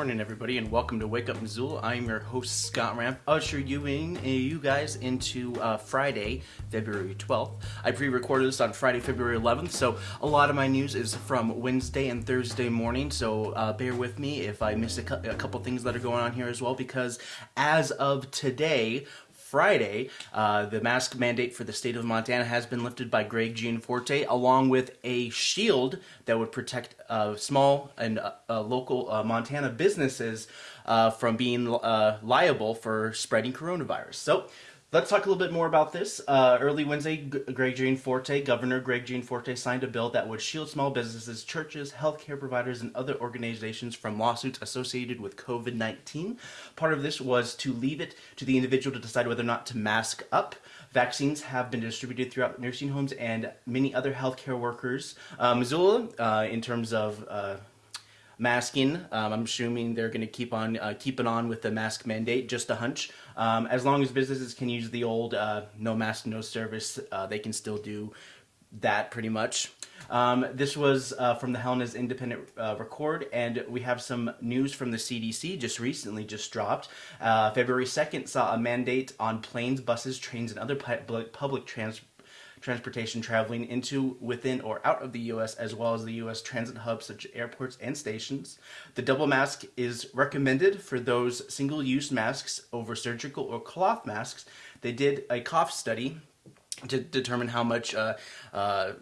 morning, everybody, and welcome to Wake Up Missoula. I'm your host, Scott Ramp, usher you in, uh, you guys into uh, Friday, February 12th. I pre-recorded this on Friday, February 11th, so a lot of my news is from Wednesday and Thursday morning. So uh, bear with me if I miss a, cu- a couple things that are going on here as well, because as of today, Friday, uh, the mask mandate for the state of Montana has been lifted by Greg Gianforte, along with a shield that would protect uh, small and uh, uh local uh, Montana businesses uh, from being liable for spreading coronavirus. So Let's talk a little bit more about this. Uh, early Wednesday, Greg Gianforte, Governor Greg Gianforte, signed a bill that would shield small businesses, churches, healthcare providers, and other organizations from lawsuits associated with COVID 19. Part of this was to leave it to the individual to decide whether or not to mask up. Vaccines have been distributed throughout nursing homes and many other healthcare workers. Uh, Missoula, uh, in terms of uh, masking. Um, I'm assuming they're going to keep on uh, keeping on with the mask mandate. Just a hunch. Um, as long as businesses can use the old uh, no mask, no service, uh, they can still do that pretty much. Um, this was uh, from the Helena's Independent uh, Record, and we have some news from the CDC just recently just dropped. Uh, February 2nd saw a mandate on planes, buses, trains, and other pu public transport transportation traveling into, within, or out of the U.S., as well as the U.S. transit hubs such as airports and stations. The double mask is recommended for those single-use masks over surgical or cloth masks. They did a cough study to determine how much uh, uh,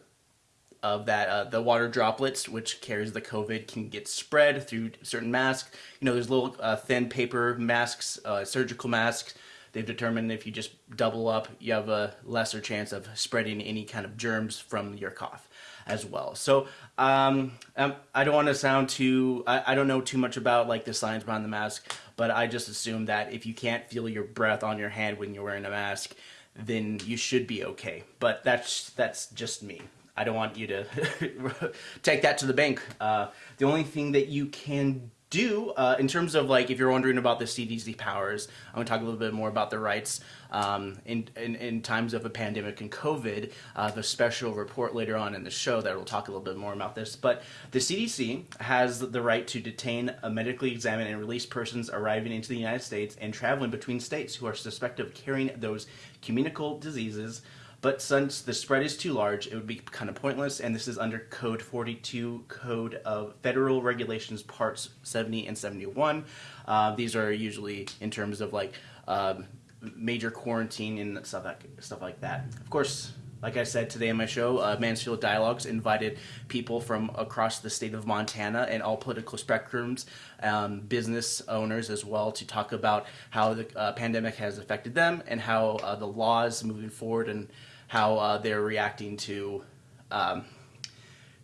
of that uh, the water droplets which carries the covid can get spread through certain masks you know there's little uh, thin paper masks uh, surgical masks they've determined if you just double up, you have a lesser chance of spreading any kind of germs from your cough as well. So um, um, I don't want to sound too, I, I, don't know too much about like the science behind the mask, but I just assume that if you can't feel your breath on your hand when you're wearing a mask, then you should be okay. But that's that's just me. I don't want you to take that to the bank. Uh, the only thing that you can do uh, in terms of like if you're wondering about the CDC powers, I'm to talk a little bit more about the rights um, in, in, in times of a pandemic and COVID. Uh, the special report later on in the show that will talk a little bit more about this. But the CDC has the right to detain, a medically examine, and release persons arriving into the United States and traveling between states who are suspected of carrying those communicable diseases but since the spread is too large, it would be kind of pointless, and this is under Code 42, Code of Federal Regulations Parts 70 and 71. Uh, these are usually in terms of like um, major quarantine and stuff like, stuff like that. Of course, like I said today on my show, uh, Mansfield Dialogues invited people from across the state of Montana and all political spectrums, um, business owners as well, to talk about how the uh, pandemic has affected them and how uh, the laws moving forward and how uh, they're reacting to um,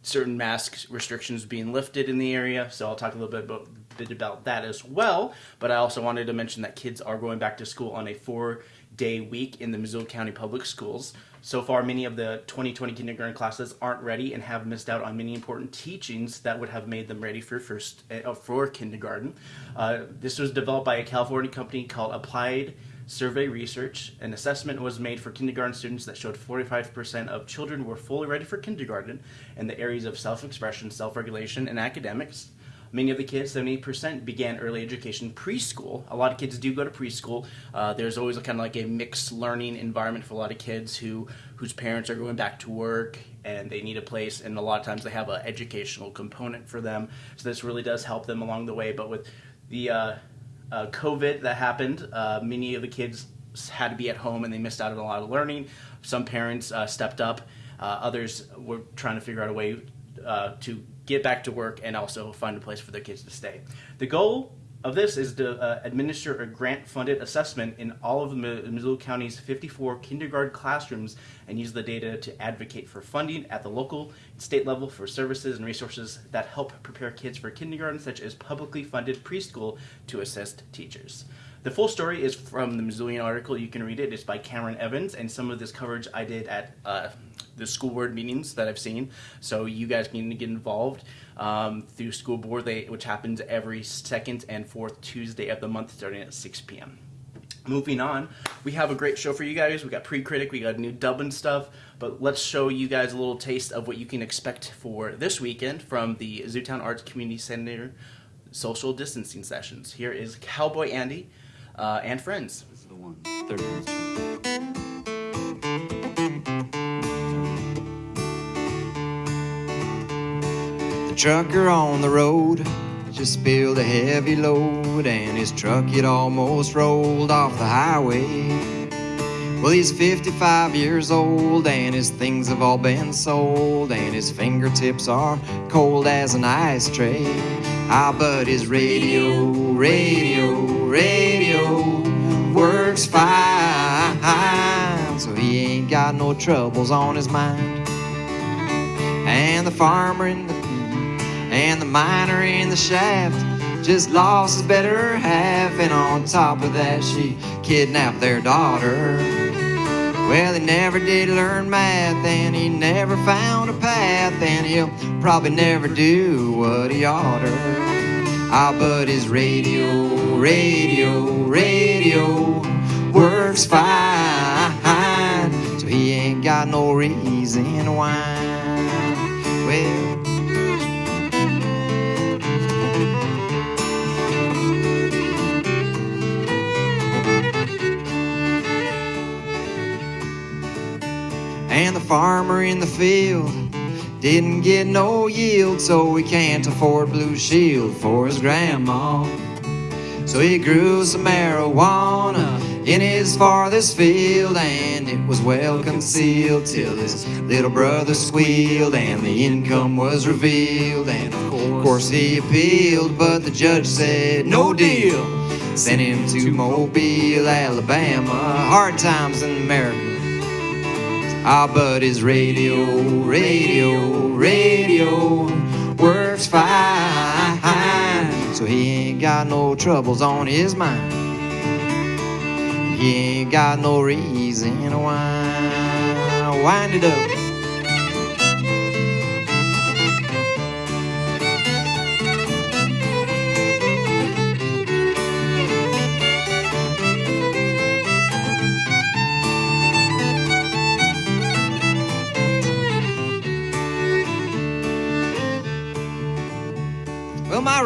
certain mask restrictions being lifted in the area. So I'll talk a little bit about, bit about that as well. But I also wanted to mention that kids are going back to school on a four day week in the Missoula County Public Schools. So far, many of the 2020 kindergarten classes aren't ready and have missed out on many important teachings that would have made them ready for first uh, for kindergarten. Uh, this was developed by a California company called Applied survey research, an assessment was made for kindergarten students that showed 45% of children were fully ready for kindergarten in the areas of self-expression, self-regulation, and academics. Many of the kids, 70%, began early education preschool. A lot of kids do go to preschool. Uh, there's always a kind of like a mixed learning environment for a lot of kids who whose parents are going back to work and they need a place, and a lot of times they have an educational component for them. So this really does help them along the way. But with the uh, uh, COVID that happened, uh, many of the kids had to be at home and they missed out on a lot of learning. Some parents uh, stepped up. Uh, others were trying to figure out a way uh, to get back to work and also find a place for their kids to stay. The goal of this is to uh, administer a grant-funded assessment in all of the Missoula County's 54 kindergarten classrooms and use the data to advocate for funding at the local and state level for services and resources that help prepare kids for kindergarten, such as publicly funded preschool to assist teachers. The full story is from the Missoulian article. You can read it. It's by Cameron Evans, and some of this coverage I did at uh, the school board meetings that I've seen. So you guys can get involved um, through school board, they, which happens every second and fourth Tuesday of the month starting at 6 p.m. Moving on, we have a great show for you guys. We got pre-critic, we got new dubbing stuff, but let's show you guys a little taste of what you can expect for this weekend from the Zootown Arts Community Center social distancing sessions. Here is Cowboy Andy uh, and Friends. This is the one. Third trucker on the road just spilled a heavy load, and his truck it almost rolled off the highway. Well, he's 55 years old, and his things have all been sold, and his fingertips are cold as an ice tray. Ah, but his radio, radio, radio works fine, so he ain't got no troubles on his mind. And the farmer in the and the miner in the shaft just lost his better half, and on top of that, she kidnapped their daughter. Well, he never did learn math, and he never found a path, and he'll probably never do what he oughter. Ah, but his radio, radio, radio works fine, so he ain't got no reason why. Well, And the farmer in the field didn't get no yield, so he can't afford Blue Shield for his grandma. So he grew some marijuana in his farthest field, and it was well concealed till his little brother squealed, and the income was revealed. And of course he appealed, but the judge said no deal. Sent him to Mobile, Alabama. Hard times in America. Ah, but his radio, radio, radio works fine. So he ain't got no troubles on his mind. He ain't got no reason whine. Wind it up.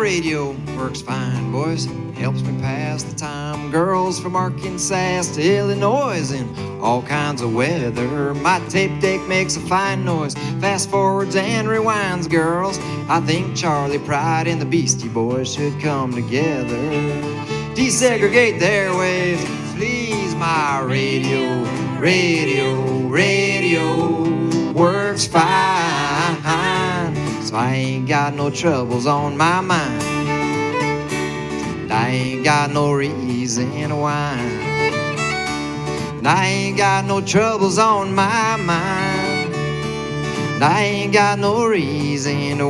Radio works fine, boys. Helps me pass the time. Girls from Arkansas to Illinois in all kinds of weather. My tape deck makes a fine noise. Fast forwards and rewinds, girls. I think Charley Pride and the Beastie Boys should come together. Desegregate their waves, please. My radio, radio, radio works fine. So I ain't got no troubles on my mind. And I ain't got no reason whine. And I ain't got no troubles on my mind. And I ain't got no reason to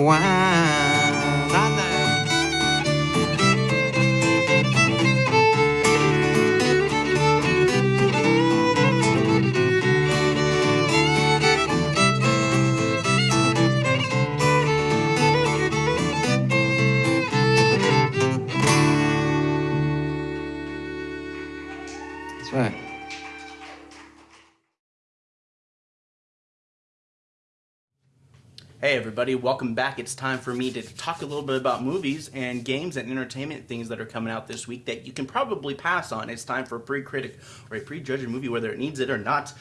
Hey everybody, welcome back. It's time for me to talk a little bit about movies and games and entertainment things that are coming out this week that you can probably pass on. It's time for a pre-critic or a pre-judge a movie whether it needs it or not.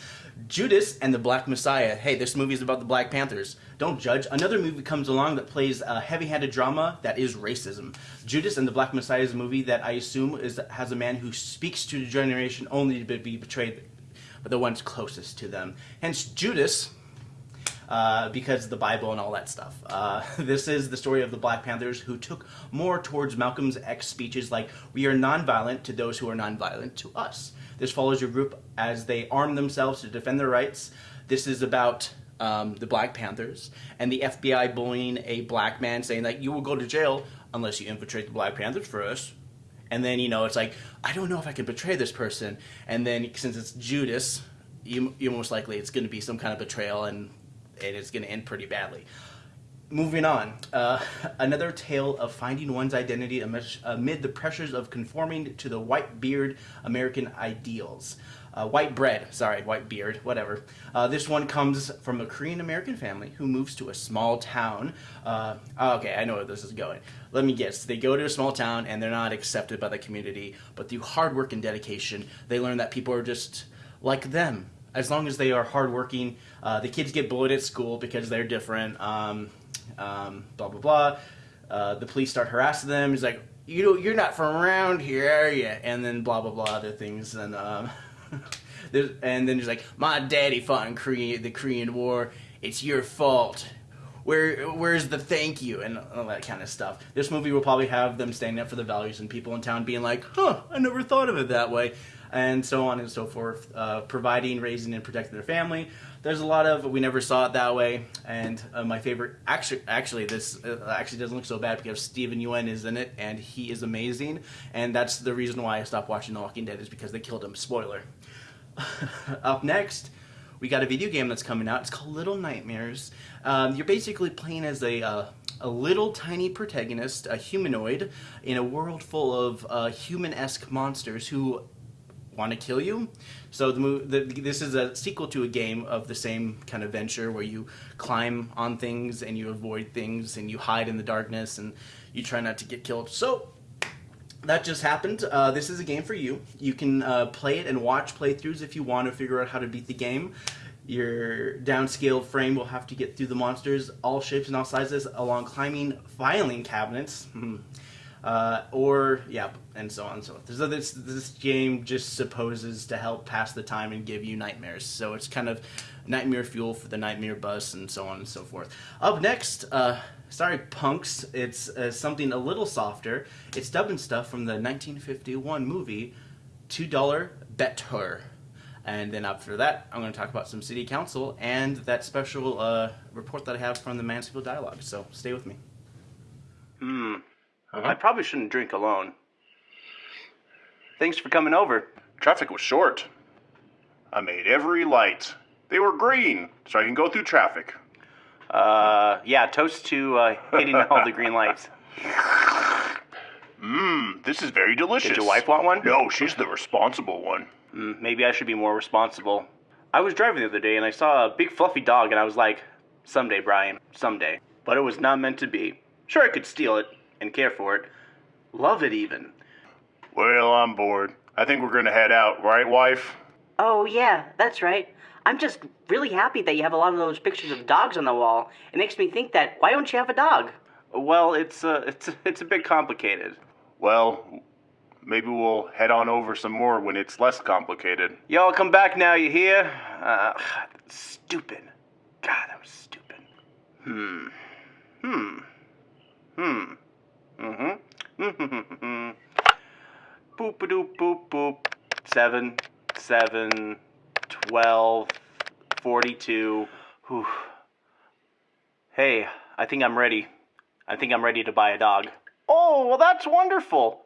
Judas and the Black Messiah. Hey, this movie is about the Black Panthers. Don't judge. Another movie comes along that plays a heavy-handed drama that is racism. Judas and the Black Messiah is a movie that I assume is has a man who speaks to the generation only to be betrayed by the ones closest to them. Hence Judas uh, because of the Bible and all that stuff. Uh, this is the story of the Black Panthers who took more towards Malcolm's X speeches like, We are nonviolent to those who are nonviolent to us. This follows your group as they arm themselves to defend their rights. This is about um, the Black Panthers and the FBI bullying a black man saying that you will go to jail unless you infiltrate the Black Panthers us. And then, you know, it's like, I don't know if I can betray this person. And then, since it's Judas, you, you most likely it's going to be some kind of betrayal and and it's going to end pretty badly. moving on. Uh, another tale of finding one's identity amid the pressures of conforming to the white beard American ideals. Uh, white bread, sorry, white beard, whatever. Uh, this one comes from a Korean American family who moves to a small town. Uh, okay, I know where this is going. Let me guess. They go to a small town and they're not accepted by the community, but through hard work and dedication, they learn that people are just like them. As long as they are hardworking, uh, the kids get bullied at school because they're different. Um, um, blah blah blah. Uh, the police start harassing them. He's like, "You know, you're not from around here, are you?" And then blah blah blah other things. And um, and then he's like, "My daddy fought in Korea, the Korean War. It's your fault." Where, where's the thank you and all that kind of stuff. This movie will probably have them standing up for the values and people in town being like, huh, I never thought of it that way and so on and so forth, uh, providing, raising, and protecting their family. There's a lot of we never saw it that way, and uh, my favorite actually actually this uh, actually doesn't look so bad because Steven Yeun is in it and he is amazing, and that's the reason why I stopped watching The Walking Dead is because they killed him. Spoiler. Up next. We got a video game that's coming out. It's called Little Nightmares. Um, you're basically playing as a uh, a little tiny protagonist, a humanoid, in a world full of uh, human-esque monsters who want to kill you. So the, the, this is a sequel to a game of the same kind of venture where you climb on things and you avoid things and you hide in the darkness and you try not to get killed. So that just happened. Uh, this is a game for you. You can uh, play it and watch playthroughs if you want to figure out how to beat the game. Your downscaled frame will have to get through the monsters, all shapes and all sizes, along climbing filing cabinets. Uh, or yeah, and so on and so forth. So this this game just supposes to help pass the time and give you nightmares. So it's kind of nightmare fuel for the nightmare bus and so on and so forth. Up next, uh, sorry punks, it's uh, something a little softer. It's dubbing stuff from the 1951 movie Two Dollar Bettor. And then after that, I'm going to talk about some city council and that special uh, report that I have from the Mansfield Dialogue. So stay with me. Hmm. Uh-huh. I probably shouldn't drink alone. Thanks for coming over. Traffic was short. I made every light. They were green, so I can go through traffic. Uh, yeah, toast to uh, hitting all the green lights. Mmm, this is very delicious. Did your wife want one? No, she's the responsible one. Mm, maybe I should be more responsible. I was driving the other day and I saw a big fluffy dog and I was like, someday, Brian, someday. But it was not meant to be. Sure, I could steal it, and care for it. Love it even. Well, I'm bored. I think we're gonna head out, right, wife? Oh, yeah, that's right. I'm just really happy that you have a lot of those pictures of dogs on the wall. It makes me think that why don't you have a dog? Well, it's uh, it's it's a bit complicated. Well, maybe we'll head on over some more when it's less complicated. Y'all come back now, you hear? Uh, stupid. God, that was stupid. Hmm. Hmm. Hmm. Mm-hmm. boop a doop boop boop. Seven, seven, twelve, forty-two. Whew. Hey, I think I'm ready. I think I'm ready to buy a dog. Oh, well, that's wonderful.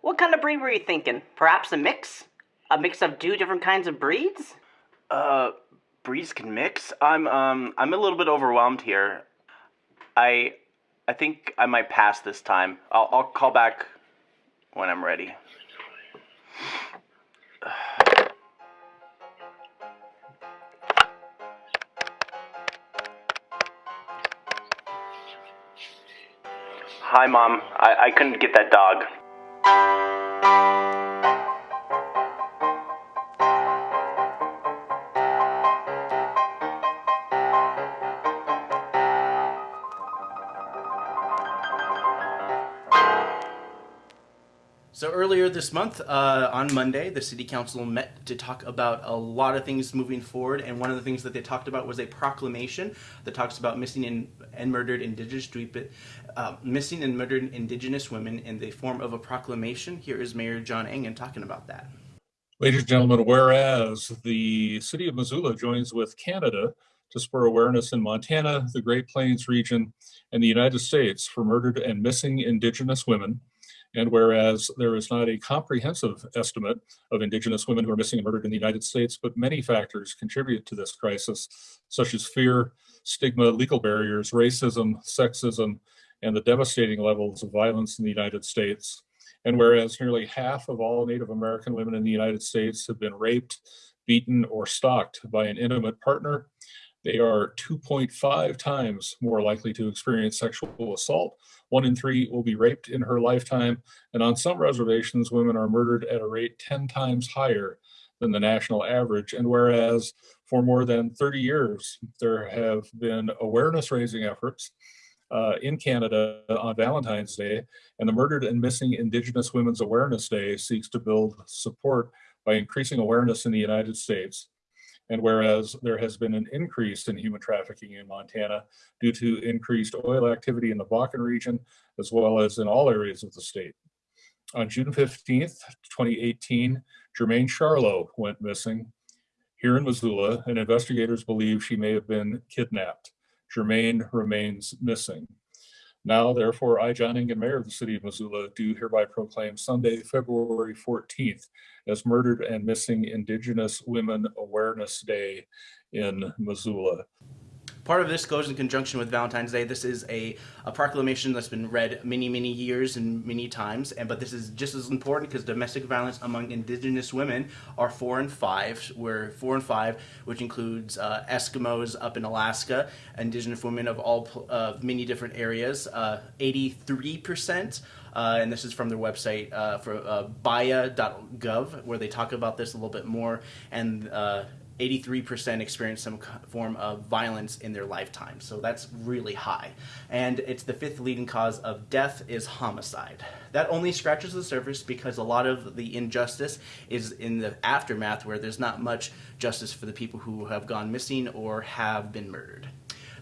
What kind of breed were you thinking? Perhaps a mix? A mix of two different kinds of breeds? Uh, breeds can mix? I'm, um, I'm a little bit overwhelmed here. I, I think I might pass this time. I'll, I'll call back when I'm ready. Hi, Mom. I, I couldn't get that dog. Earlier this month, uh, on Monday, the City Council met to talk about a lot of things moving forward, and one of the things that they talked about was a proclamation that talks about missing in, and murdered Indigenous uh, missing and murdered Indigenous women in the form of a proclamation. Here is Mayor John Engen talking about that. Ladies and gentlemen, whereas the City of Missoula joins with Canada to spur awareness in Montana, the Great Plains region, and the United States for murdered and missing Indigenous women And whereas there is not a comprehensive estimate of Indigenous women who are missing and murdered in the United States, but many factors contribute to this crisis, such as fear, stigma, legal barriers, racism, sexism, and the devastating levels of violence in the United States. And whereas nearly half of all Native American women in the United States have been raped, beaten, or stalked by an intimate partner, they are 2.5 times more likely to experience sexual assault. One in three will be raped in her lifetime. And on some reservations, women are murdered at a rate 10 times higher than the national average. And whereas for more than 30 years, there have been awareness raising efforts uh, in Canada on Valentine's Day, and the Murdered and Missing Indigenous Women's Awareness Day seeks to build support by increasing awareness in the United States and whereas there has been an increase in human trafficking in Montana due to increased oil activity in the Bakken region, as well as in all areas of the state. On June 15th, 2018, Jermain Charlo went missing here in Missoula, and investigators believe she may have been kidnapped. Jermain remains missing. Now, therefore, I, John Engen, Mayor of the City of Missoula, do hereby proclaim Sunday, February 14th as Murdered and Missing Indigenous Women Awareness Day in Missoula. Part of this goes in conjunction with Valentine's Day. This is a, a proclamation that's been read many, many years and many times, and but this is just as important because domestic violence among Indigenous women are four and five. We're four and five, which includes uh, Eskimos up in Alaska, Indigenous women of all uh, many different areas. Uh, eighty-three percent. Uh, and this is from their website uh, for uh, baya.gov, where they talk about this a little bit more. And uh, 83% experience some form of violence in their lifetime. So that's really high. And it's the fifth leading cause of death is homicide. That only scratches the surface because a lot of the injustice is in the aftermath where there's not much justice for the people who have gone missing or have been murdered.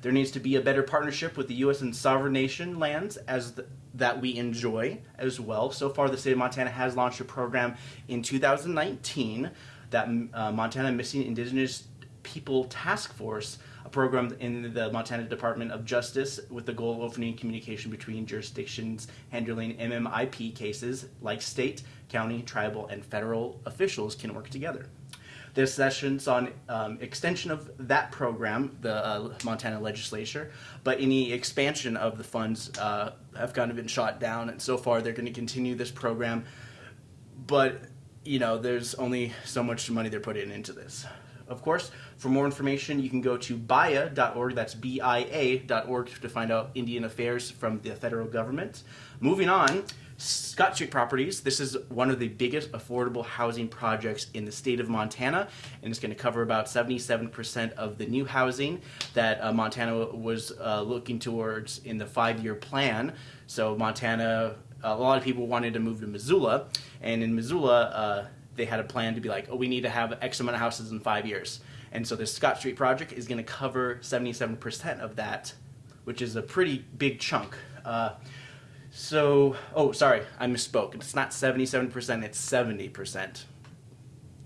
There needs to be a better partnership with the U.S. and sovereign nation lands as the, that we enjoy as well. So far, the state of Montana has launched a program in 2019 that uh, Montana Missing Indigenous People Task Force, a program in the Montana Department of Justice with the goal of opening communication between jurisdictions handling MMIP cases like state, county, tribal, and federal officials can work together. There's sessions on um, extension of that program, the uh, Montana legislature, but any expansion of the funds uh, have kind of been shot down, and so far they're going to continue this program. But you know, there's only so much money they're putting into this. Of course, for more information, you can go to BIA.org, that's B-I-A.org, to find out Indian affairs from the federal government. Moving on, Scott Street Properties. This is one of the biggest affordable housing projects in the state of Montana, and it's going to cover about 77% of the new housing that uh, Montana was uh, looking towards in the five-year plan. So Montana a lot of people wanted to move to Missoula, and in Missoula, uh, they had a plan to be like, oh, we need to have X amount of houses in five years. And so this Scott Street project is going to cover 77% of that, which is a pretty big chunk. Uh, so, oh, sorry, I misspoke. It's not 77%, it's 70%.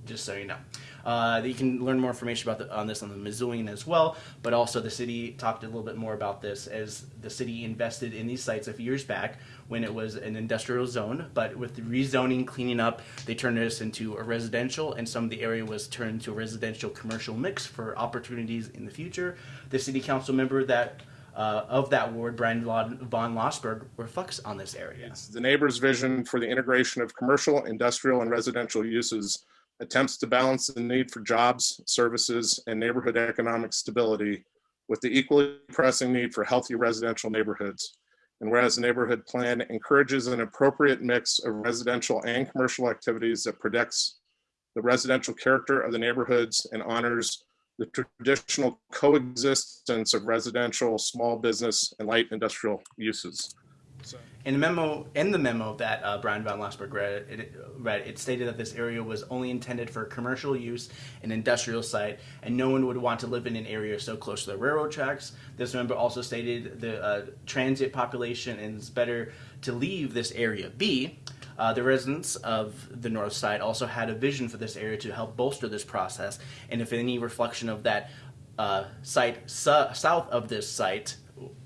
Just so you know. Uh, you can learn more information about the, on this on the Missoulian as well, but also the city talked a little bit more about this as the city invested in these sites a few years back when it was an industrial zone, but with the rezoning, cleaning up, they turned this into a residential, and some of the area was turned to a residential commercial mix for opportunities in the future. The city council member that uh, of that ward, Bryan von Lossberg, reflects on this area. It's the neighbor's vision for the integration of commercial, industrial, and residential uses attempts to balance the need for jobs, services, and neighborhood economic stability with the equally pressing need for healthy residential neighborhoods. And whereas the neighborhood plan encourages an appropriate mix of residential and commercial activities that protects the residential character of the neighborhoods and honors the traditional coexistence of residential, small business, and light industrial uses. In the memo, in the memo that uh, Bryan von Lossberg read it, read, it stated that this area was only intended for commercial use an industrial site, and no one would want to live in an area so close to the railroad tracks. This member also stated the uh, transit population and it's better to leave this area be. Uh, the residents of the north side also had a vision for this area to help bolster this process, and if any reflection of that uh, site south of this site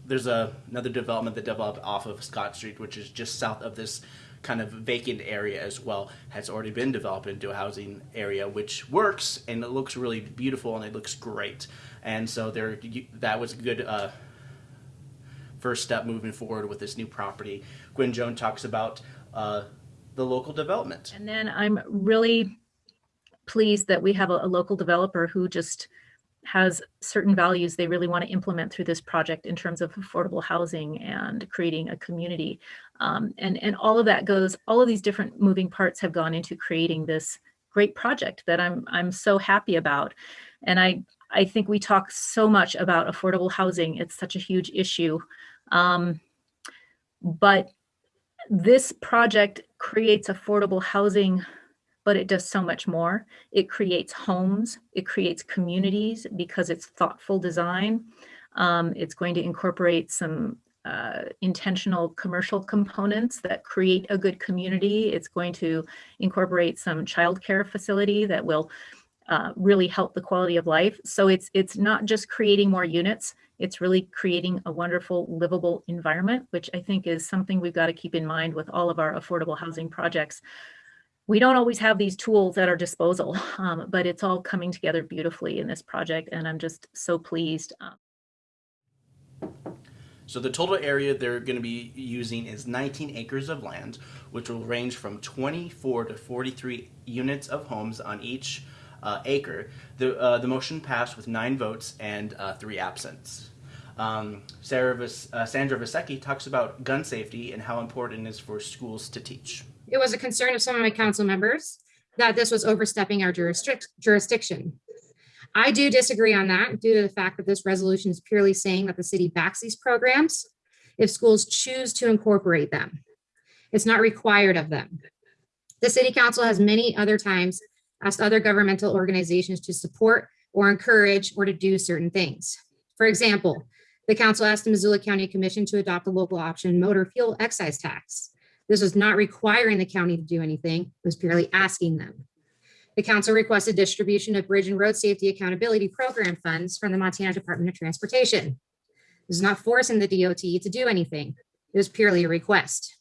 there's a, another development that developed off of Scott Street, which is just south of this kind of vacant area as well has already been developed into a housing area, which works and it looks really beautiful and it looks great. And so there, that was a good uh, first step moving forward with this new property. Gwen Jones talks about uh, the local development. And then I'm really pleased that we have a, a local developer who just has certain values they really want to implement through this project in terms of affordable housing and creating a community. Um, and, and all of that goes, all of these different moving parts have gone into creating this great project that I'm, I'm so happy about. And I, I think we talk so much about affordable housing. It's such a huge issue. Um, but this project creates affordable housing but it does so much more. It creates homes, it creates communities because it's thoughtful design. Um, it's going to incorporate some uh, intentional commercial components that create a good community. It's going to incorporate some childcare facility that will uh, really help the quality of life. So it's it's not just creating more units, it's really creating a wonderful livable environment, which I think is something we've got to keep in mind with all of our affordable housing projects we don't always have these tools at our disposal, um, but it's all coming together beautifully in this project, and I'm just so pleased. Um, so the total area they're going to be using is 19 acres of land, which will range from 24 to 43 units of homes on each uh, acre. The, uh, the motion passed with nine votes and uh, three absents. Um, Sarah Vis- uh, Sandra Vasecka talks about gun safety and how important it is for schools to teach it was a concern of some of my council members that this was overstepping our jurisdiction. I do disagree on that due to the fact that this resolution is purely saying that the city backs these programs if schools choose to incorporate them. It's not required of them. The city council has many other times asked other governmental organizations to support or encourage or to do certain things. For example, the council asked the Missoula County Commission to adopt a local option motor fuel excise tax. This was not requiring the county to do anything, it was purely asking them. The council requested distribution of bridge and road safety accountability program funds from the Montana Department of Transportation. This is not forcing the DOT to do anything. It was purely a request.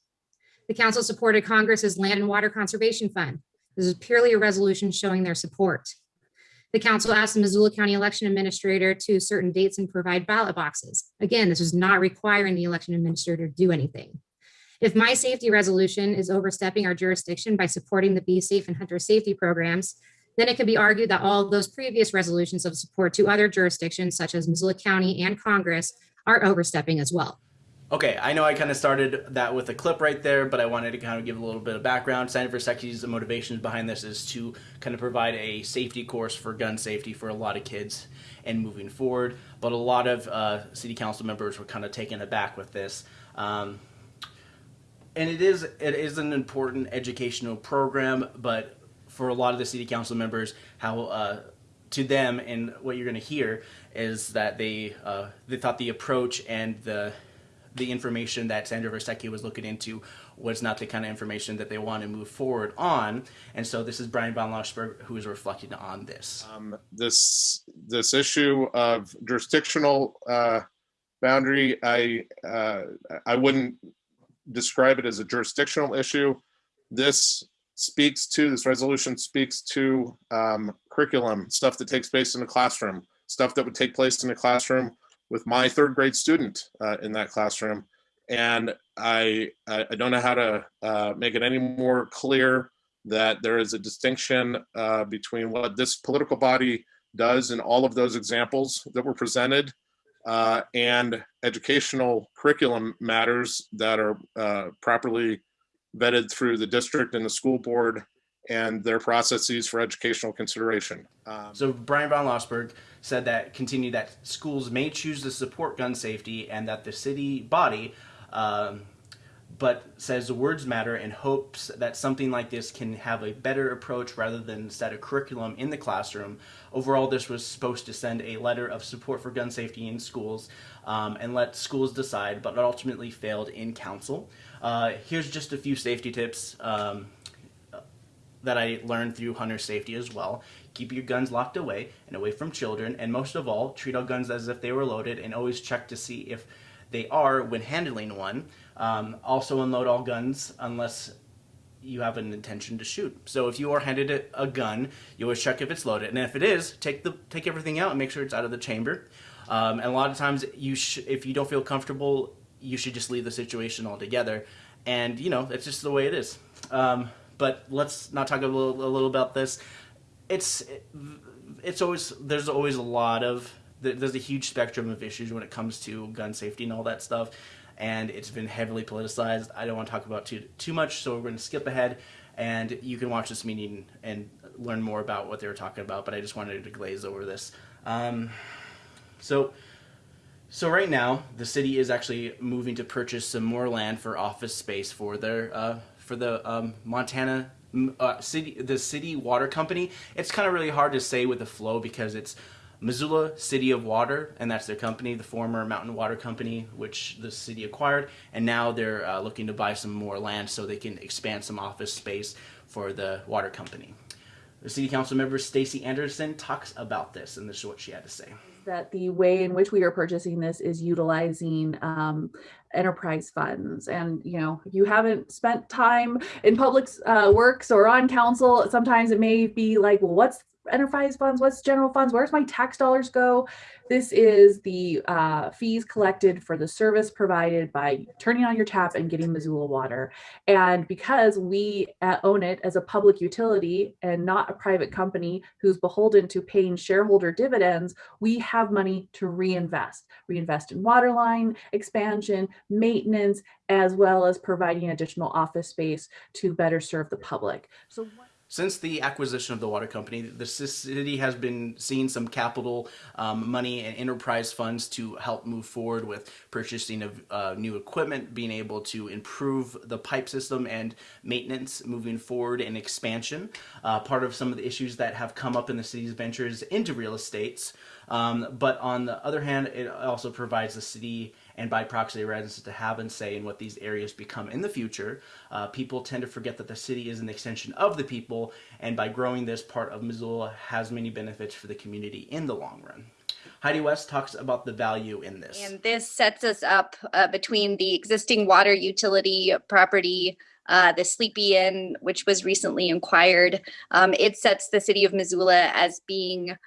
The council supported Congress's Land and Water Conservation Fund. This is purely a resolution showing their support. The council asked the Missoula County Election Administrator to certain dates and provide ballot boxes. Again, this was not requiring the election administrator to do anything. If my safety resolution is overstepping our jurisdiction by supporting the Be Safe and Hunter safety programs, then it could be argued that all those previous resolutions of support to other jurisdictions such as Missoula County and Congress are overstepping as well. Okay, I know I kind of started that with a clip right there, but I wanted to kind of give a little bit of background. Senator Vasecka's motivations behind this is to kind of provide a safety course for gun safety for a lot of kids and moving forward. But a lot of uh, city council members were kind of taken aback with this. Um, and it is it is an important educational program, but for a lot of the city council members, how uh, to them and what you're going to hear is that they uh, they thought the approach and the the information that Sandra Vasecka was looking into was not the kind of information that they want to move forward on. And so this is Bryan von Lossberg who is reflecting on this. Um, this this issue of jurisdictional uh, boundary, I uh, I wouldn't describe it as a jurisdictional issue. This speaks to, this resolution speaks to um, curriculum, stuff that takes place in the classroom, stuff that would take place in the classroom with my third grade student uh, in that classroom. And I, I don't know how to uh, make it any more clear that there is a distinction uh, between what this political body does in all of those examples that were presented uh, and educational curriculum matters that are uh, properly vetted through the district and the school board and their processes for educational consideration. Um, so Bryan von Lossberg said that continued that schools may choose to support gun safety and that the city body um, but says the words matter and hopes that something like this can have a better approach rather than set a curriculum in the classroom. Overall, this was supposed to send a letter of support for gun safety in schools um, and let schools decide, but ultimately failed in council. Uh, here's just a few safety tips um, that I learned through hunter safety as well. Keep your guns locked away and away from children, and most of all, treat all guns as if they were loaded and always check to see if they are when handling one. Um, also unload all guns unless you have an intention to shoot. So if you are handed a, a gun, you always check if it's loaded, and if it is, take the take everything out and make sure it's out of the chamber. Um, and a lot of times, you if you don't feel comfortable, you should just leave the situation altogether. And you know that's just the way it is. Um, but let's not talk a little, a little about this. It's it's always there's always a lot of there's a huge spectrum of issues when it comes to gun safety and all that stuff and it's been heavily politicized. I don't want to talk about too too much, so we're going to skip ahead, and you can watch this meeting and learn more about what they were talking about. But I just wanted to glaze over this. Um, so. So right now, the city is actually moving to purchase some more land for office space for their uh, for the um, Montana uh, city the city water company. It's kind of really hard to say with the flow because it's Missoula City of Water, and that's their company, the former Mountain Water Company, which the city acquired, and now they're uh, looking to buy some more land so they can expand some office space for the water company. The city council member Stacie Anderson talks about this, and this is what she had to say. That the way in which we are purchasing this is utilizing um, enterprise funds. And, you know, you haven't spent time in public uh, works or on council, sometimes it may be like, well, what's enterprise funds? What's general funds? Where's my tax dollars go? This is the uh, fees collected for the service provided by turning on your tap and getting Missoula water. And because we uh, own it as a public utility and not a private company who's beholden to paying shareholder dividends, we have money to reinvest, reinvest in water line expansion, maintenance, as well as providing additional office space to better serve the public. So since the acquisition of the water company, the city has been seeing some capital um, money and enterprise funds to help move forward with purchasing of uh, new equipment, being able to improve the pipe system and maintenance moving forward and expansion. Uh, part of some of the issues that have come up in the city's ventures into real estates. Um, but on the other hand, it also provides the city and by proxy residents to have and say in what these areas become in the future. Uh, people tend to forget that the city is an extension of the people, and by growing this part of Missoula has many benefits for the community in the long run. Heidi West talks about the value in this. And this sets us up uh, between the existing water utility property uh, the Sleepy Inn, which was recently acquired. Um, it sets the city of Missoula as being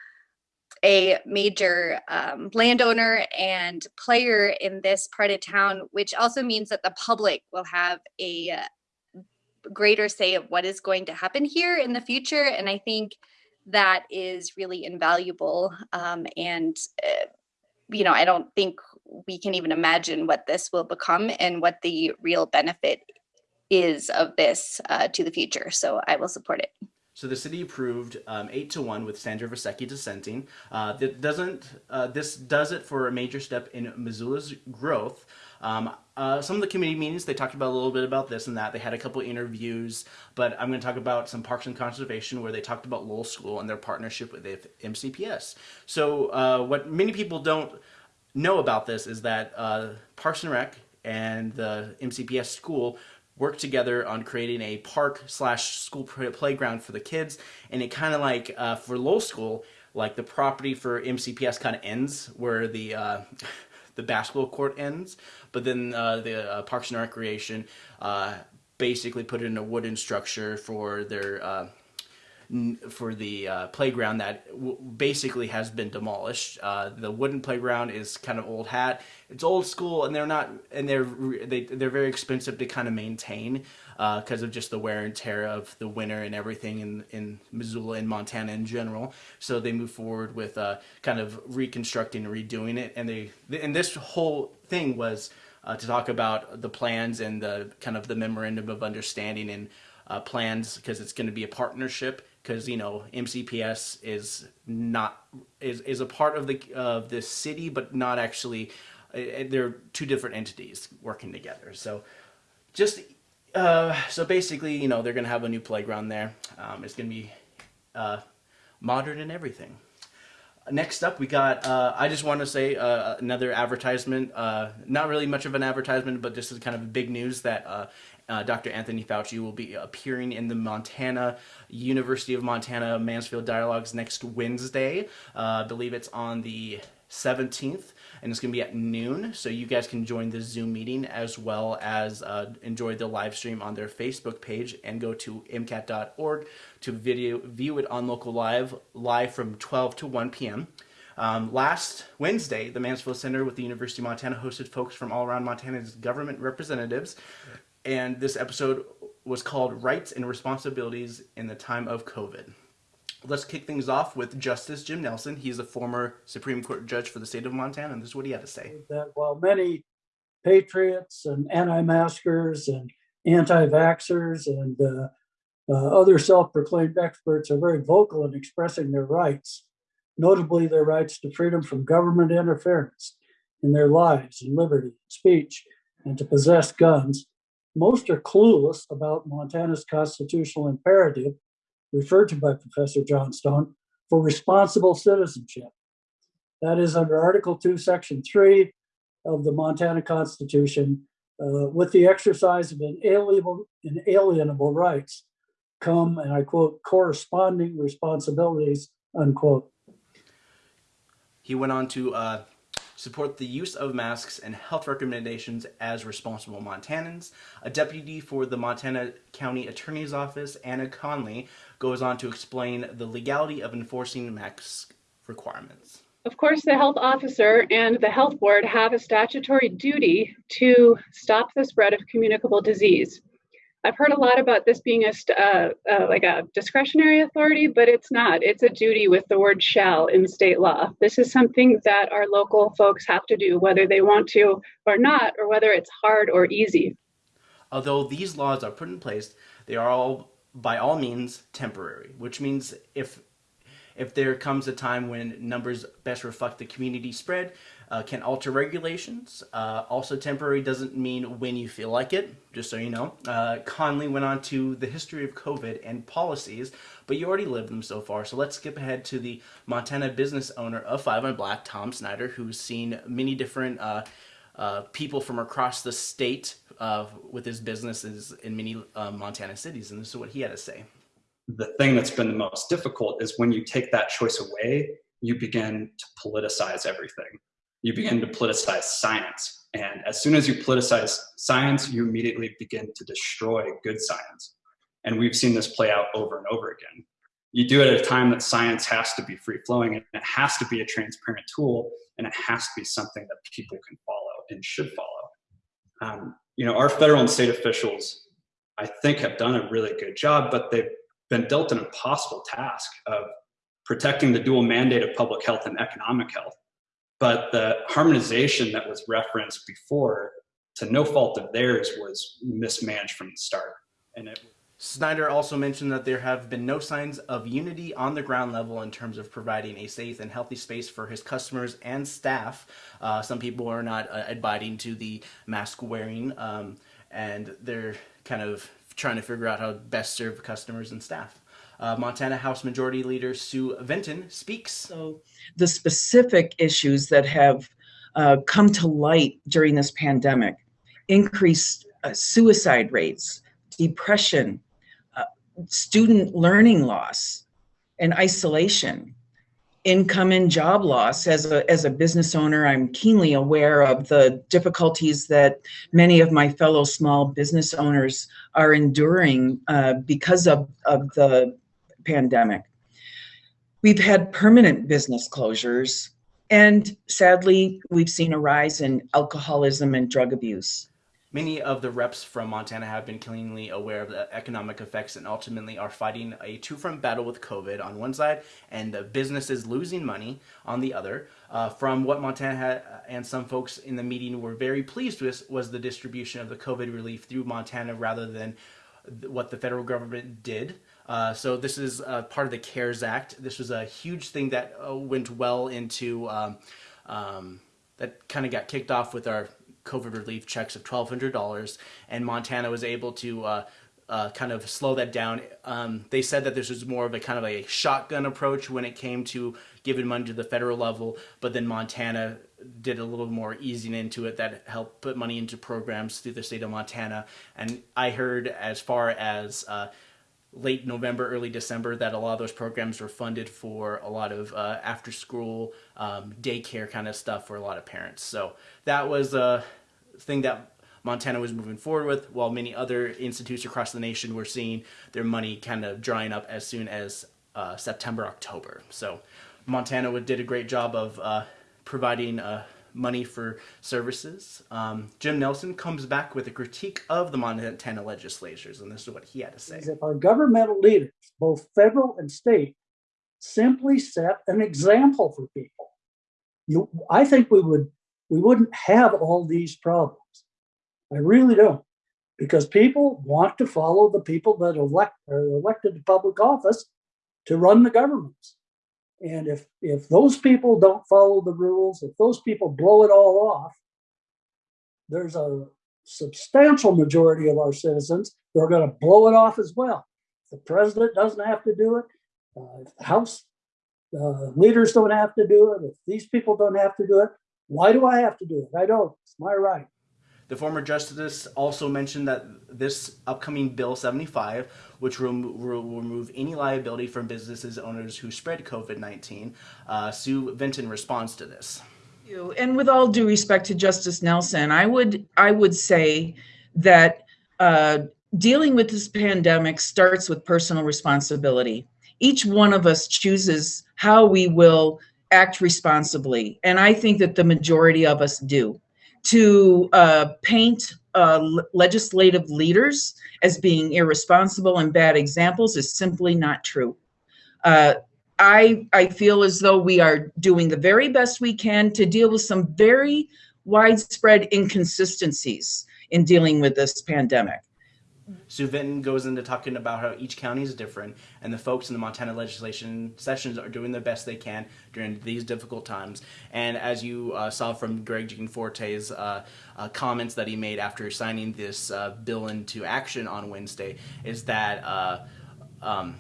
a major um, landowner and player in this part of town, which also means that the public will have a uh, greater say of what is going to happen here in the future. And I think that is really invaluable. Um, and, uh, you know, I don't think we can even imagine what this will become and what the real benefit is of this uh, to the future. So I will support it. So the city approved um, eight to one with Sandra Vasecka dissenting. Uh, that doesn't. Uh, this does it for a major step in Missoula's growth. Um, uh, some of the committee meetings they talked about a little bit about this and that. They had a couple interviews, but I'm going to talk about some parks and conservation where they talked about Lowell School and their partnership with MCPS. So uh, what many people don't know about this is that uh, Parks and Rec and the MCPS school work together on creating a park slash school playground for the kids. And it kind of like uh, for Lowell School, like the property for MCPS kind of ends where the uh, the basketball court ends, but then uh, the uh, Parks and Recreation uh, basically put in a wooden structure for their uh, for the uh, playground that basically has been demolished. Uh, the wooden playground is kind of old hat. It's old school, and they're not, and they're they, they're very expensive to kind of maintain because uh, of just the wear and tear of the winter and everything in in Missoula and Montana in general. So they move forward with uh, kind of reconstructing and redoing it, and they and this whole thing was. Uh, to talk about the plans and the kind of the memorandum of understanding and uh, plans because it's going to be a partnership because you know MCPS is not is is a part of the of the city, but not actually. Uh, they're two different entities working together. So, just uh, so basically, you know, they're gonna have a new playground there. Um, it's gonna be uh, modern and everything. Next up, we got. Uh, I just want to say uh, another advertisement. Uh, not really much of an advertisement, but this is kind of big news that uh, Dr. Anthony Fauci will be appearing in the Montana University of Montana Mansfield Dialogues next Wednesday. Uh, I believe it's on the 17th, and it's going to be at noon. So you guys can join the Zoom meeting as well as uh, enjoy the live stream on their Facebook page and go to mcat.org to video view it on local live live from 12 to 1 p.m. Um, last Wednesday, the Mansfield Center with the University of Montana hosted folks from all around Montana's government representatives, and this episode was called Rights and Responsibilities in the Time of COVID. Let's kick things off with Justice Jim Nelson. He's a former Supreme Court judge for the state of Montana, and this is what he had to say. That while many patriots and anti-maskers and anti-vaxxers and uh, uh, other self-proclaimed experts are very vocal in expressing their rights, notably their rights to freedom from government interference in their lives and liberty, speech, and to possess guns. Most are clueless about Montana's constitutional imperative referred to by Professor Johnstone for responsible citizenship. That is under Article 2, Section 3 of the Montana Constitution. Uh, with the exercise of inalienable, inalienable rights come, and I quote, corresponding responsibilities, unquote. He went on to uh, support the use of masks and health recommendations as responsible Montanans. A deputy for the Montana County Attorney's Office, Anna Conley, goes on to explain the legality of enforcing mask requirements. Of course, the health officer and the health board have a statutory duty to stop the spread of communicable disease. I've heard a lot about this being a uh, uh, like a discretionary authority, but it's not. It's a duty with the word shall in state law. This is something that our local folks have to do, whether they want to or not, or whether it's hard or easy. Although these laws are put in place, they are all by all means temporary, which means if if there comes a time when numbers best reflect the community spread, uh, can alter regulations. Uh, also temporary doesn't mean when you feel like it, just so you know. Uh, Conley went on to the history of COVID and policies, but you already lived them so far. So let's skip ahead to the Montana business owner of Five on Black, Tom Snyder, who's seen many different uh, uh, people from across the state uh, with his businesses in many Montana cities. And this is what he had to say the thing that's been the most difficult is when you take that choice away, you begin to politicize everything. You begin to politicize science. And as soon as you politicize science, you immediately begin to destroy good science. And we've seen this play out over and over again. You do it at a time that science has to be free flowing and it has to be a transparent tool and it has to be something that people can follow and should follow. Um, you know, our federal and state officials, I think, have done a really good job, but they've been dealt an impossible task of protecting the dual mandate of public health and economic health. But the harmonization that was referenced before, to no fault of theirs, was mismanaged from the start. And it Snyder also mentioned that there have been no signs of unity on the ground level in terms of providing a safe and healthy space for his customers and staff. Uh, some people are not uh, abiding to the mask wearing, um, and they're kind of trying to figure out how to best serve customers and staff. Uh, Montana House Majority Leader Sue Vinton speaks. So, the specific issues that have uh, come to light during this pandemic increased uh, suicide rates, depression, uh, student learning loss, and isolation income and job loss as a as a business owner i'm keenly aware of the difficulties that many of my fellow small business owners are enduring uh, because of, of the pandemic we've had permanent business closures and sadly we've seen a rise in alcoholism and drug abuse Many of the reps from Montana have been keenly aware of the economic effects and ultimately are fighting a two front battle with COVID on one side and the businesses losing money on the other. Uh, from what Montana had, and some folks in the meeting were very pleased with was the distribution of the COVID relief through Montana rather than what the federal government did. Uh, so this is uh, part of the CARES Act. This was a huge thing that uh, went well into um, um, that kind of got kicked off with our COVID relief checks of $1,200, and Montana was able to uh, kind of slow that down. Um, they said that this was more of a kind of a shotgun approach when it came to giving money to the federal level, but then Montana did a little more easing into it that helped put money into programs through the state of Montana. And I heard as far as late November, early December that a lot of those programs were funded for a lot of uh, after school um, daycare kind of stuff for a lot of parents. So that was a thing that Montana was moving forward with, while many other institutes across the nation were seeing their money kind of drying up as soon as uh, September, October. So Montana did a great job of uh, providing uh, money for services. Um, Jim Nelson comes back with a critique of the Montana legislatures, and this is what he had to say. If our governmental leaders, both federal and state, simply set an example for people, you, I think we would we wouldn't have all these problems. I really don't, because people want to follow the people that elect are elected to public office to run the governments. And if if those people don't follow the rules, if those people blow it all off, there's a substantial majority of our citizens who are going to blow it off as well. The president doesn't have to do it. Uh, the House uh, leaders don't have to do it. If these people don't have to do it, why do I have to do it? I don't. It's my right. The former justice also mentioned that this upcoming Bill 75, which will, will remove any liability from businesses owners who spread COVID 19, uh, Sue Vinton responds to this. And with all due respect to Justice Nelson, I would I would say that uh, dealing with this pandemic starts with personal responsibility. Each one of us chooses how we will act responsibly, and I think that the majority of us do to uh, paint uh, legislative leaders as being irresponsible and bad examples is simply not true. Uh, I, I feel as though we are doing the very best we can to deal with some very widespread inconsistencies in dealing with this pandemic. Sue Vinton goes into talking about how each county is different, and the folks in the Montana legislation sessions are doing the best they can during these difficult times. And as you uh, saw from Greg Gianforte's uh, uh, comments that he made after signing this uh, bill into action on Wednesday, is that uh, um,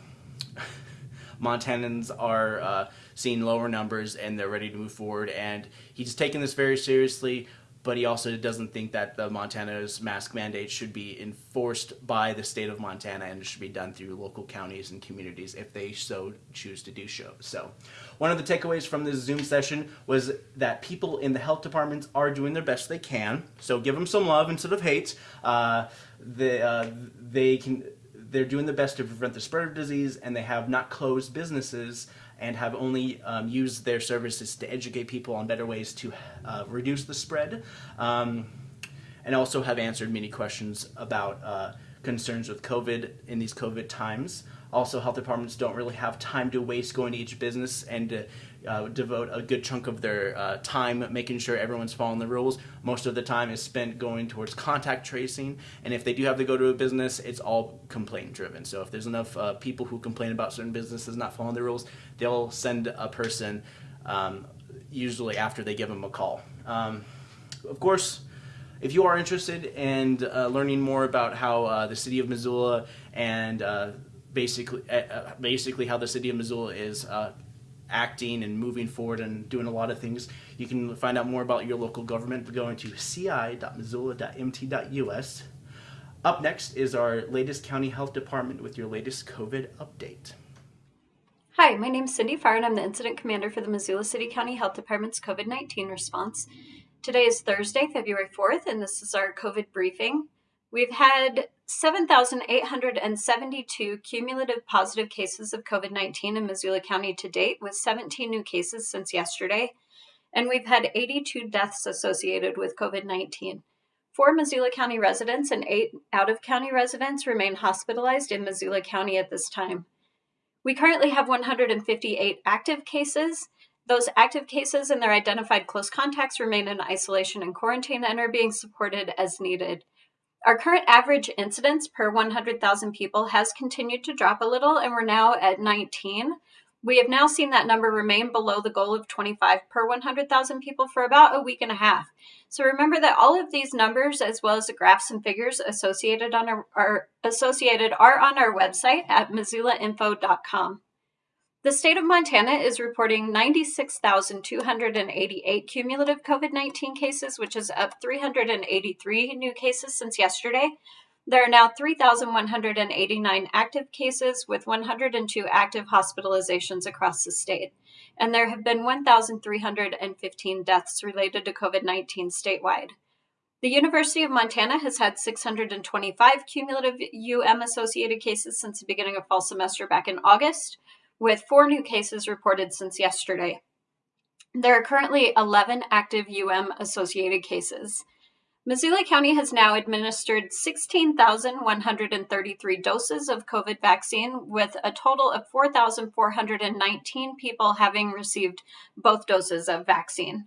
Montanans are uh, seeing lower numbers and they're ready to move forward. And he's taking this very seriously but he also doesn't think that the Montana's mask mandate should be enforced by the state of Montana and it should be done through local counties and communities if they so choose to do so. So, one of the takeaways from this Zoom session was that people in the health departments are doing their best they can. So, give them some love instead of hate. Uh, uh, they can. They're doing the best to prevent the spread of disease, and they have not closed businesses and have only um, used their services to educate people on better ways to uh, reduce the spread, um, and also have answered many questions about uh, concerns with COVID in these COVID times. Also, health departments don't really have time to waste going to each business and to uh, devote a good chunk of their uh, time making sure everyone's following the rules. Most of the time is spent going towards contact tracing, and if they do have to go to a business, it's all complaint driven. So if there's enough uh, people who complain about certain businesses not following the rules, they'll send a person um, usually after they give them a call. Um, of course, if you are interested in uh, learning more about how uh, the city of Missoula and uh, basically uh, basically how the city of Missoula is uh, acting and moving forward and doing a lot of things. You can find out more about your local government by going to ci.missoula.mt.us. Up next is our latest county health department with your latest COVID update. Hi, my name is Cindy Farr and I'm the incident commander for the Missoula City County Health Department's COVID 19 response. Today is Thursday, February 4th, and this is our COVID briefing. We've had 7,872 cumulative positive cases of COVID 19 in Missoula County to date, with 17 new cases since yesterday. And we've had 82 deaths associated with COVID 19. Four Missoula County residents and eight out of county residents remain hospitalized in Missoula County at this time. We currently have 158 active cases. Those active cases and their identified close contacts remain in isolation and quarantine and are being supported as needed. Our current average incidence per 100,000 people has continued to drop a little, and we're now at 19. We have now seen that number remain below the goal of 25 per 100,000 people for about a week and a half. So remember that all of these numbers, as well as the graphs and figures associated on our, are associated, are on our website at missoulainfo.com. The state of Montana is reporting 96,288 cumulative COVID 19 cases, which is up 383 new cases since yesterday. There are now 3,189 active cases with 102 active hospitalizations across the state, and there have been 1,315 deaths related to COVID 19 statewide. The University of Montana has had 625 cumulative UM associated cases since the beginning of fall semester back in August, with four new cases reported since yesterday. There are currently 11 active UM associated cases. Missoula County has now administered 16,133 doses of COVID vaccine, with a total of 4,419 people having received both doses of vaccine.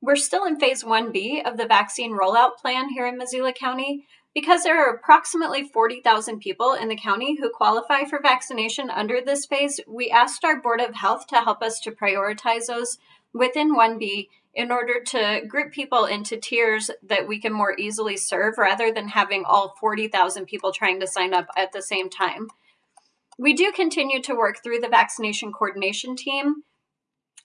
We're still in phase 1B of the vaccine rollout plan here in Missoula County. Because there are approximately 40,000 people in the county who qualify for vaccination under this phase, we asked our Board of Health to help us to prioritize those within 1B in order to group people into tiers that we can more easily serve rather than having all 40,000 people trying to sign up at the same time. We do continue to work through the vaccination coordination team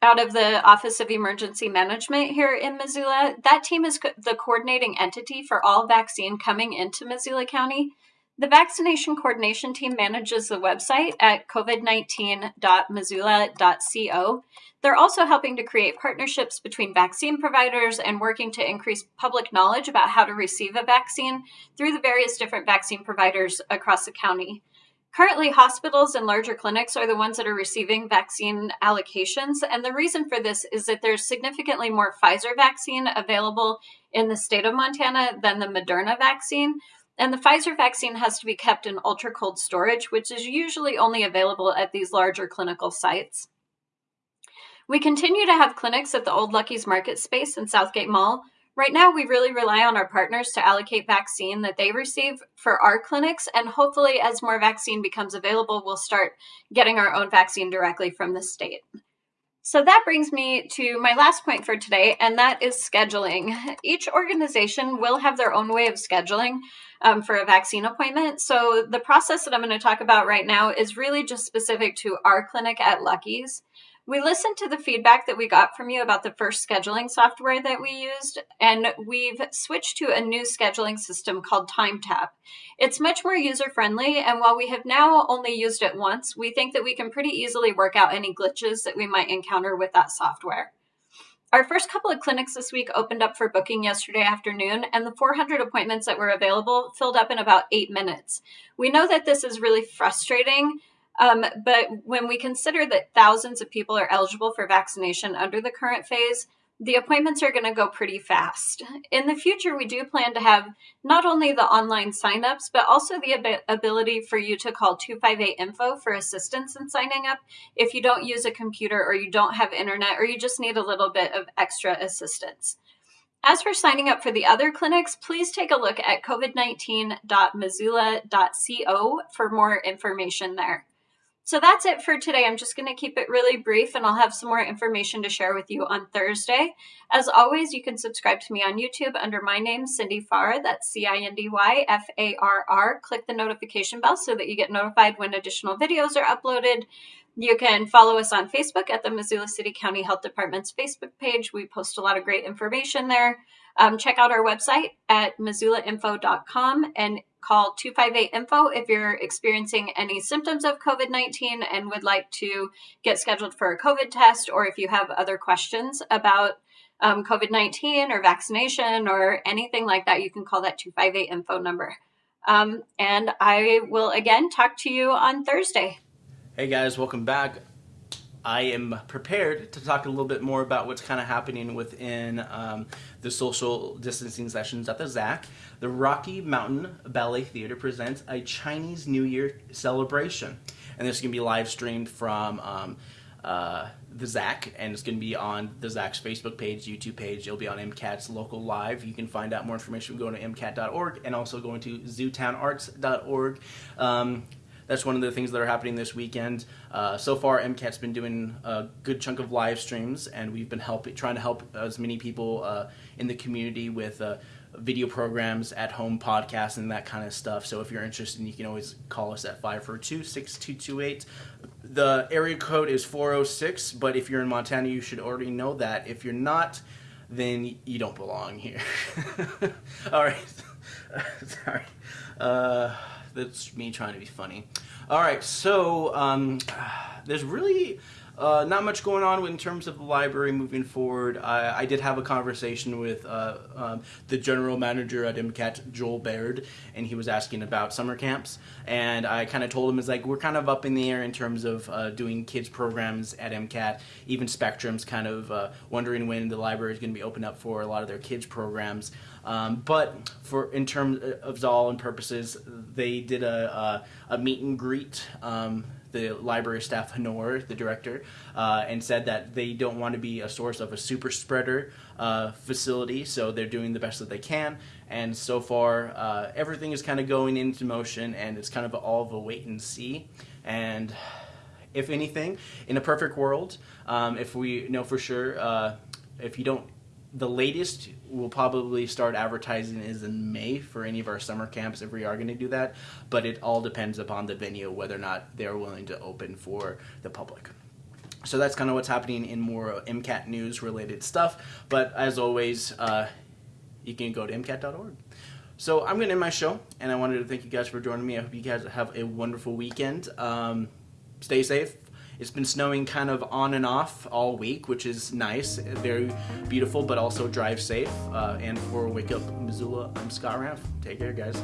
out of the Office of Emergency Management here in Missoula. That team is co- the coordinating entity for all vaccine coming into Missoula County. The vaccination coordination team manages the website at covid19.missoula.co. They're also helping to create partnerships between vaccine providers and working to increase public knowledge about how to receive a vaccine through the various different vaccine providers across the county. Currently, hospitals and larger clinics are the ones that are receiving vaccine allocations. And the reason for this is that there's significantly more Pfizer vaccine available in the state of Montana than the Moderna vaccine. And the Pfizer vaccine has to be kept in ultra cold storage, which is usually only available at these larger clinical sites. We continue to have clinics at the Old Lucky's Market Space in Southgate Mall. Right now, we really rely on our partners to allocate vaccine that they receive for our clinics, and hopefully, as more vaccine becomes available, we'll start getting our own vaccine directly from the state. So that brings me to my last point for today, and that is scheduling. Each organization will have their own way of scheduling um, for a vaccine appointment. So the process that I'm going to talk about right now is really just specific to our clinic at Lucky's. We listened to the feedback that we got from you about the first scheduling software that we used, and we've switched to a new scheduling system called TimeTap. It's much more user friendly, and while we have now only used it once, we think that we can pretty easily work out any glitches that we might encounter with that software. Our first couple of clinics this week opened up for booking yesterday afternoon, and the 400 appointments that were available filled up in about eight minutes. We know that this is really frustrating um, but when we consider that thousands of people are eligible for vaccination under the current phase, the appointments are going to go pretty fast. In the future, we do plan to have not only the online signups, but also the ab- ability for you to call 258 Info for assistance in signing up if you don't use a computer or you don't have internet or you just need a little bit of extra assistance. As for signing up for the other clinics, please take a look at covid19.missoula.co for more information there. So that's it for today. I'm just going to keep it really brief and I'll have some more information to share with you on Thursday. As always, you can subscribe to me on YouTube under my name, Cindy Farr. That's C I N D Y F A R R. Click the notification bell so that you get notified when additional videos are uploaded. You can follow us on Facebook at the Missoula City County Health Department's Facebook page. We post a lot of great information there. Um, check out our website at missoulainfo.com and call 258 info if you're experiencing any symptoms of COVID 19 and would like to get scheduled for a COVID test, or if you have other questions about um, COVID 19 or vaccination or anything like that, you can call that 258 info number. Um, and I will again talk to you on Thursday. Hey guys, welcome back. I am prepared to talk a little bit more about what's kind of happening within um, the social distancing sessions at the ZACC. The Rocky Mountain Ballet Theater presents a Chinese New Year celebration, and this is going to be live streamed from um, uh, the ZACC, and it's going to be on the ZACC's Facebook page, YouTube page. It'll be on MCAT's local live. You can find out more information going to MCAT.org and also going to zootownarts.org. Um, that's one of the things that are happening this weekend. Uh, so far, MCAT's been doing a good chunk of live streams, and we've been helping, trying to help as many people uh, in the community with uh, video programs, at home podcasts, and that kind of stuff. So if you're interested, you can always call us at 542 6228. The area code is 406, but if you're in Montana, you should already know that. If you're not, then you don't belong here. All right. Sorry. Uh, that's me trying to be funny. All right, so um, there's really uh, not much going on in terms of the library moving forward. I, I did have a conversation with uh, um, the general manager at MCAT, Joel Baird, and he was asking about summer camps. And I kind of told him, it's like, we're kind of up in the air in terms of uh, doing kids programs at MCAT. Even Spectrum's kind of uh, wondering when the library is going to be opened up for a lot of their kids programs. Um, but for in terms of all and purposes, they did a, a, a meet and greet. Um, the library staff, Honor, the director, uh, and said that they don't want to be a source of a super spreader uh, facility, so they're doing the best that they can. And so far, uh, everything is kind of going into motion, and it's kind of all of a wait and see. And if anything, in a perfect world, um, if we know for sure, uh, if you don't the latest we'll probably start advertising is in May for any of our summer camps if we are going to do that. But it all depends upon the venue whether or not they're willing to open for the public. So that's kind of what's happening in more MCAT news related stuff. But as always, uh, you can go to MCAT.org. So I'm going to end my show, and I wanted to thank you guys for joining me. I hope you guys have a wonderful weekend. Um, stay safe, it's been snowing kind of on and off all week, which is nice, very beautiful, but also drive safe. Uh, and for Wake Up Missoula, I'm Scott Raff. Take care, guys.